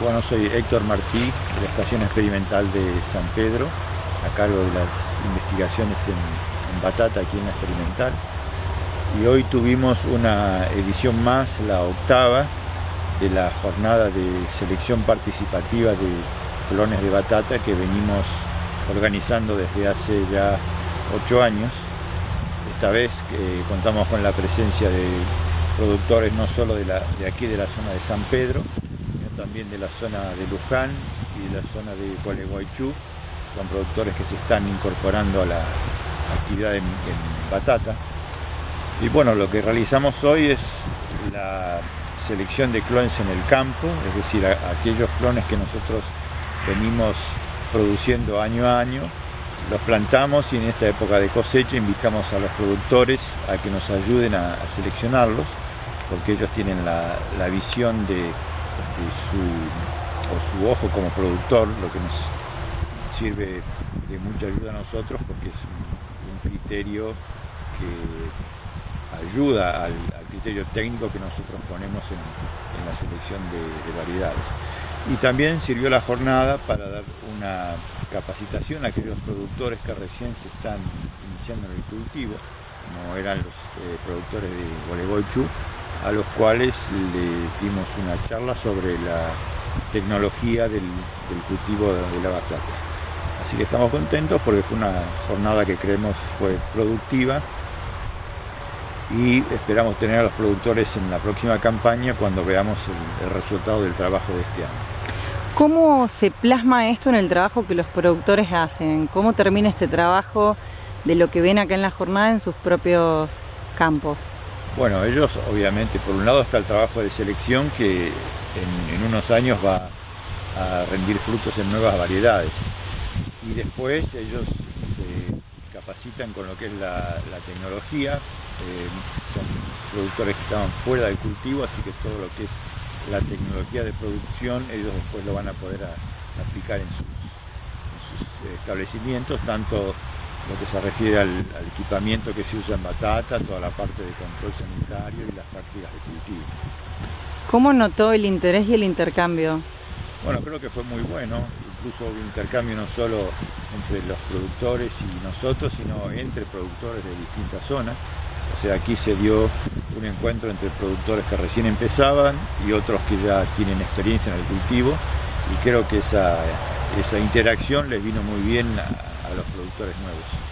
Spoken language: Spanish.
Bueno, soy Héctor Martí, de la Estación Experimental de San Pedro, a cargo de las investigaciones en, batata aquí en la Experimental. Y hoy tuvimos una edición más, la octava, de la jornada de selección participativa de clones de batata que venimos organizando desde hace ya ocho años. Esta vez eh, contamos con la presencia de productores no solo de, de aquí de la zona de San Pedro, también de la zona de Luján y de la zona de Gualeguaychú. Son productores que se están incorporando a la actividad en, batata. Y bueno, lo que realizamos hoy es la selección de clones en el campo, es decir, aquellos clones que nosotros venimos produciendo año a año, los plantamos y en esta época de cosecha invitamos a los productores a que nos ayuden a, seleccionarlos, porque ellos tienen la visión de su, o su ojo como productor, lo que nos sirve de mucha ayuda a nosotros porque es un, criterio que ayuda al, criterio técnico que nosotros ponemos en, la selección de, variedades. Y también sirvió la jornada para dar una capacitación a aquellos productores que recién se están iniciando en el cultivo, como eran los eh, productores de Gualeguaychú, a los cuales le dimos una charla sobre la tecnología del, cultivo de la batata. Así que estamos contentos porque fue una jornada que creemos fue productiva y esperamos tener a los productores en la próxima campaña cuando veamos el, el resultado del trabajo de este año. ¿Cómo se plasma esto en el trabajo que los productores hacen? ¿Cómo termina este trabajo de lo que ven acá en la jornada en sus propios campos? Bueno, ellos obviamente, por un lado está el trabajo de selección que en, unos años va a rendir frutos en nuevas variedades. Y después ellos se capacitan con lo que es la, tecnología, eh, son productores que estaban fuera del cultivo, así que todo lo que es la tecnología de producción ellos después lo van a poder aplicar en sus, en sus establecimientos, tanto lo que se refiere al, equipamiento que se usa en batata, toda la parte de control sanitario y las prácticas de cultivo. ¿Cómo notó el interés y el intercambio? Bueno, creo que fue muy bueno, incluso hubo intercambio no solo entre los productores y nosotros, sino entre productores de distintas zonas. O sea, aquí se dio un encuentro entre productores que recién empezaban y otros que ya tienen experiencia en el cultivo y creo que esa, esa interacción les vino muy bien a, a los productores nuevos.